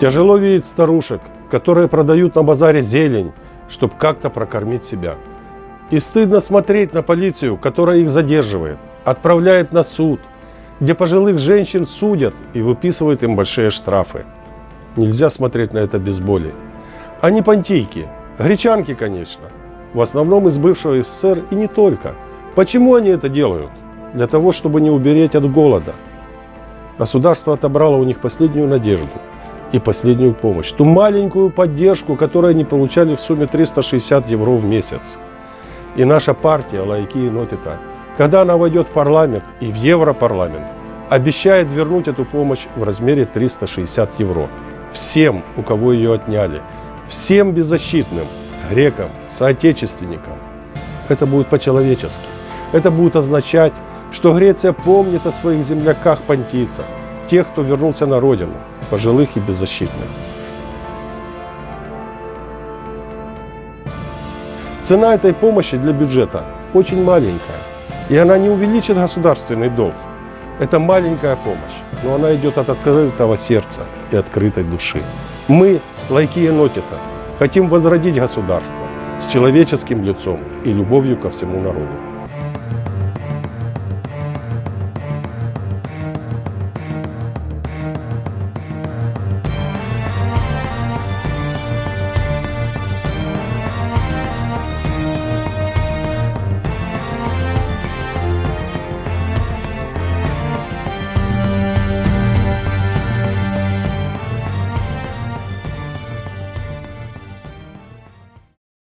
Тяжело видеть старушек, которые продают на базаре зелень, чтобы как-то прокормить себя. И стыдно смотреть на полицию, которая их задерживает, отправляет на суд, где пожилых женщин судят и выписывают им большие штрафы. Нельзя смотреть на это без боли. Они понтийки, гречанки, конечно, в основном из бывшего СССР и не только. Почему они это делают? Для того, чтобы не убереть от голода. Государство отобрало у них последнюю надежду и последнюю помощь. Ту маленькую поддержку, которую они получали в сумме 360 евро в месяц. И наша партия «Лайки и Нотита», когда она войдет в парламент и в Европарламент, обещает вернуть эту помощь в размере 360 евро. Всем, у кого ее отняли. Всем беззащитным, грекам, соотечественникам. Это будет по-человечески. Это будет означать, что Греция помнит о своих земляках-понтийцах, тех, кто вернулся на родину, пожилых и беззащитных. Цена этой помощи для бюджета очень маленькая, и она не увеличит государственный долг. Это маленькая помощь, но она идет от открытого сердца и открытой души. Мы, лайки Енотита, хотим возродить государство с человеческим лицом и любовью ко всему народу.